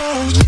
Oh.